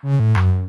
あ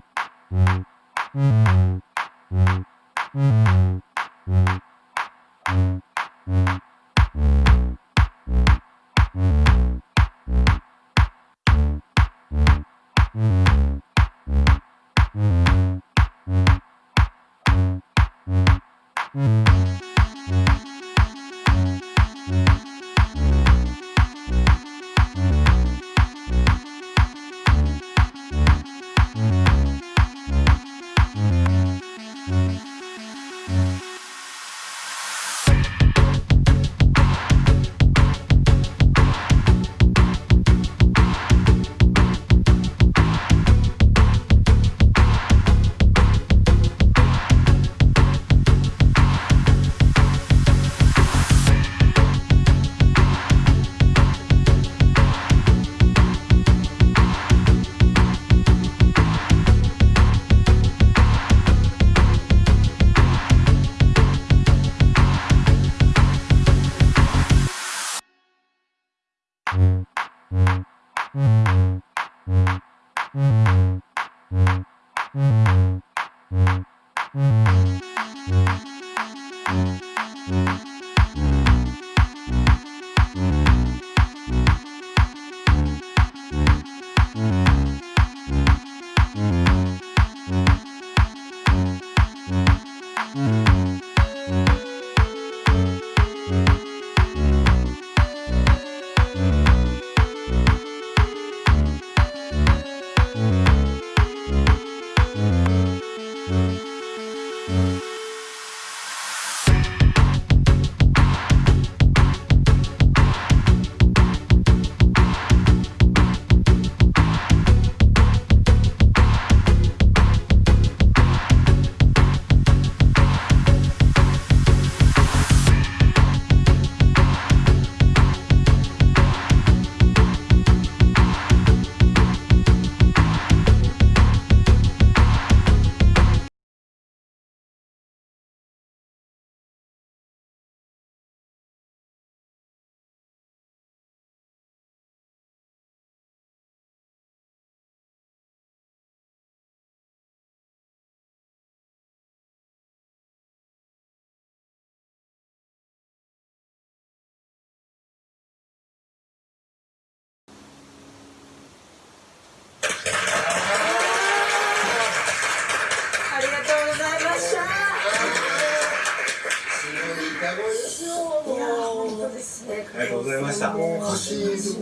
ですね。ありがとうございました。あもう歌詞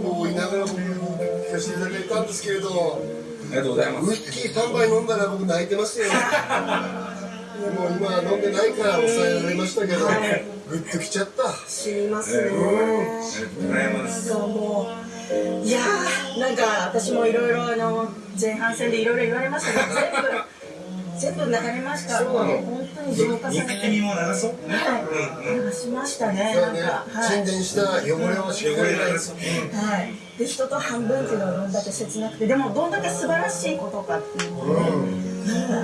を言いながら僕も聞かせていただいたんですけれどりがとうございまウイす。スキー3杯飲んだら僕泣いてますよもう今は飲んでないから抑えられましたけど、はいグッときちゃった知りますね。ありがとうございます。そうもういやーなんか私もいろいろあの前半戦でいろいろ言われましたけど全部全部流れました。そうなの本当に浄化されて。君も流そう。はい、流しましたね。そうねなんか、はい。沈殿した汚れをしっかり流そう。はい、で人と半分っていうのはどんだけ切なくてでもどんだけ素晴らしいことかっていうのをね、はい、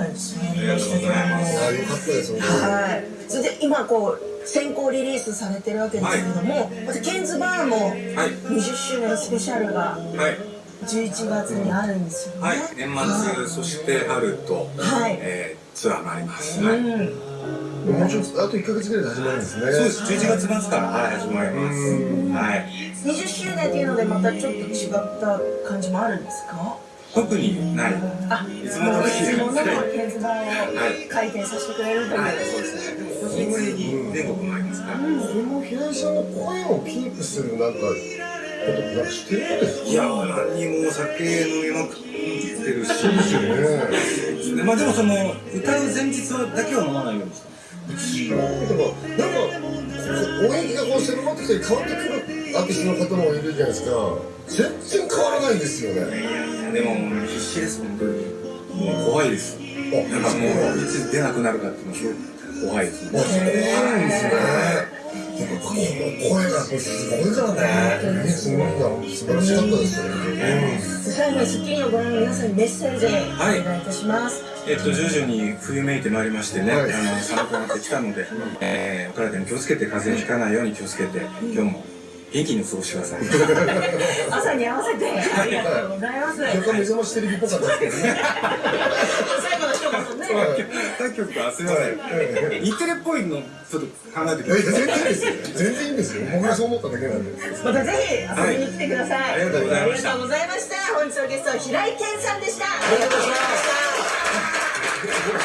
ありがとうございます。ああよかったですはい、それで今こう先行リリースされてるわけですけれども、またケンズバーもはい。20周年スペシャルがはい。11月にあるんですよね。はい。年末、そして春と、はいえーツアーがあります。うはい。ん、もうちょっとあと1ヶ月ぐらいで始まるんですねそうです。11月末から、はい、始まります。はい。20周年っていうのでまたちょっと違った感じもあるんですか？特にない。あ、いつものいつものケンズバーを開店させてくれるという、はい、そうですね。でも、それぐらいに全国もありますから。でも平井さんの声をキープするなんかことってなんかしてるんですかいや、何にもお酒飲みまくってるし。ねでまあでもその歌う前日だけは飲まないようにしてでもなんか音域がこう狭まってきたり変わってくるアーティストの方もいるじゃないですか。全然変わらないんですよね。でも必死です本当に。もう怖いです。なんかもういつ出なくなるかっていうのすごく怖いですあそうなんですね声がすごいからねすごいな素晴らしかったですよ。ね最後に『スッキリ』をご覧の皆さんにメッセージをお願いいたします、えっと徐々に冬めいてまいりましてね、はいあの寒くなってきたので、えー、お体に気をつけて風邪をひかないよ。うに気をつけて今日も元気に過ごしてください朝さに合わせてありがとうございます若干目覚ましテレビっぽかったですけどね。作曲か、すみません。日テレっぽいの、ちょっと考えてください。全然いいですよ。全然いいですよ。僕がそう思っただけなんで。またぜひ、遊びに来てください。ありがとうございました。ありがとうございました。本日のゲスト、平井堅さんでした。ありがとうございました。